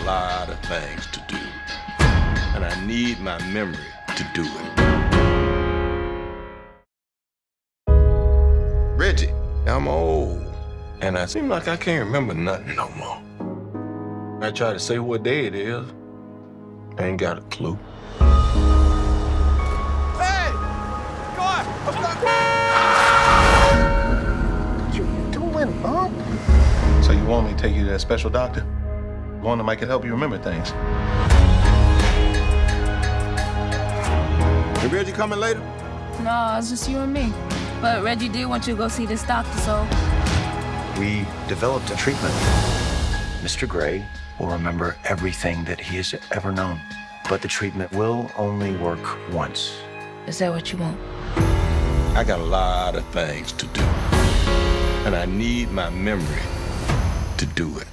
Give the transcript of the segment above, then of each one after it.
a lot of things to do, and I need my memory to do it. Reggie, I'm old, and I seem like I can't remember nothing no more. I try to say what day it is, I ain't got a clue. Hey! God! What you doing, Bob? So you want me to take you to that special doctor? One that might can help you remember things. Is Reggie coming later? No, it's just you and me. But Reggie did want you to go see this doctor, so We developed a treatment. Mr. Grey will remember everything that he has ever known. But the treatment will only work once. is that what you want? I got a lot of things to do, and I need my memory to do it.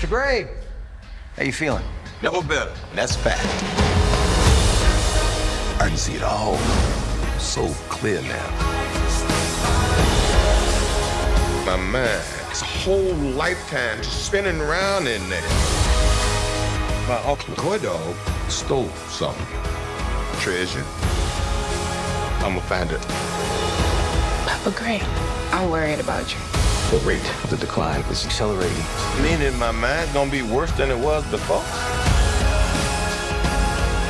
Mr. Grey, how you feeling? Never better. and That's fact. I can see it all so clear now. My mind, it's a whole lifetime just spinning around in there. My uncle Coydog stole something. Treasure. I'ma find it. Papa Grey, I'm worried about you. The rate of the decline is accelerating. Meaning my mind's gonna be worse than it was before.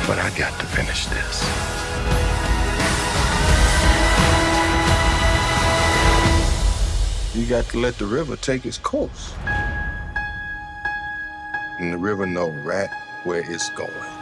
But I got to finish this. You got to let the river take its course. And the river know right where it's going.